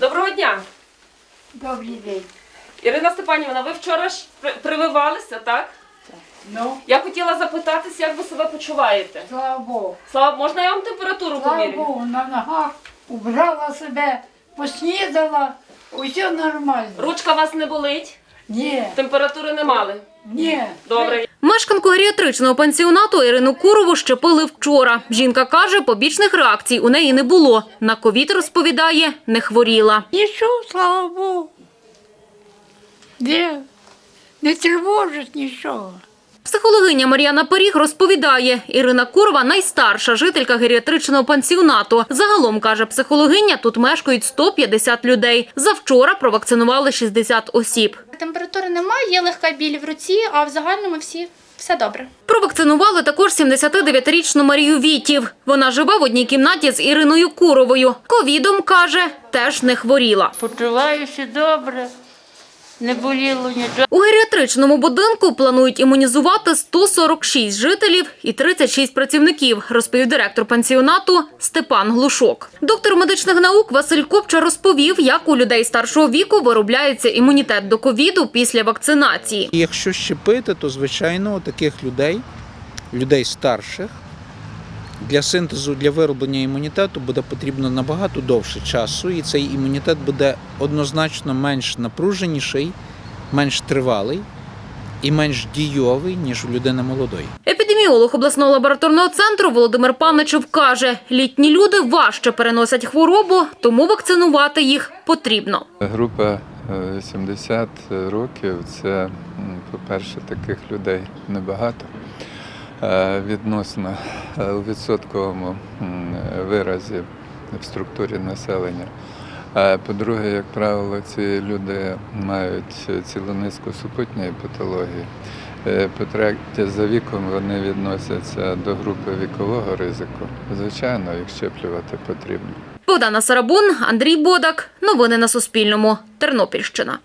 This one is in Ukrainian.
Доброго дня. Добрий день. Ірина Степанівна, ви вчора ж при- прививалися, так? Ну, Я хотіла запитатися, як ви себе почуваєте. слава Богу. Слава, можна я вам температуру Слава поміряю? Богу, на ногах убрала себе, поснідала, усе нормально. Ручка вас не болить, Ні, температури не мали. ні. Добре. Мешканку геріатричного пансіонату Ірину Курову щепили вчора. Жінка каже, побічних реакцій у неї не було. На ковід, розповідає, не хворіла. Нічого, слава Богу. Ні, не тривожить нічого. Психологиня Мар'яна Періг розповідає, Ірина Курова – найстарша жителька геріатричного пансіонату. Загалом, каже психологиня, тут мешкають 150 людей. Завчора провакцинували 60 осіб. Температури немає, є легка біль в руці, а в загальному всі все добре. Провакцинували також 79-річну Марію Вітів. Вона живе в одній кімнаті з Іриною Куровою. Ковідом, каже, теж не хворіла. Почуваюся добре, не боліло нічого. У геріатричному будинку планують імунізувати 146 жителів і 36 працівників, розповів директор пансіонату Степан Глушок. Доктор медичних наук Василь Копча розповів, як у людей старшого віку виробляється імунітет до ковіду після вакцинації. Якщо щепити, то звичайно таких людей, людей старших, для синтезу, для вироблення імунітету буде потрібно набагато довше часу, і цей імунітет буде однозначно менш напруженіший, менш тривалий і менш дійовий, ніж у людини молодої. Епідеміолог обласного лабораторного центру Володимир Паничев каже, літні люди важче переносять хворобу, тому вакцинувати їх потрібно. Група е, 70 років це, по-перше, таких людей небагато. Е, Відносно е, у відсотковому виразі в структурі населення. А По-друге, як правило, ці люди мають цілу низку супутньої патології. Е, По-третє, за віком вони відносяться до групи вікового ризику. Звичайно, їх щеплювати потрібно. Богдана Сарабун, Андрій Бодак. Новини на Суспільному. Тернопільщина.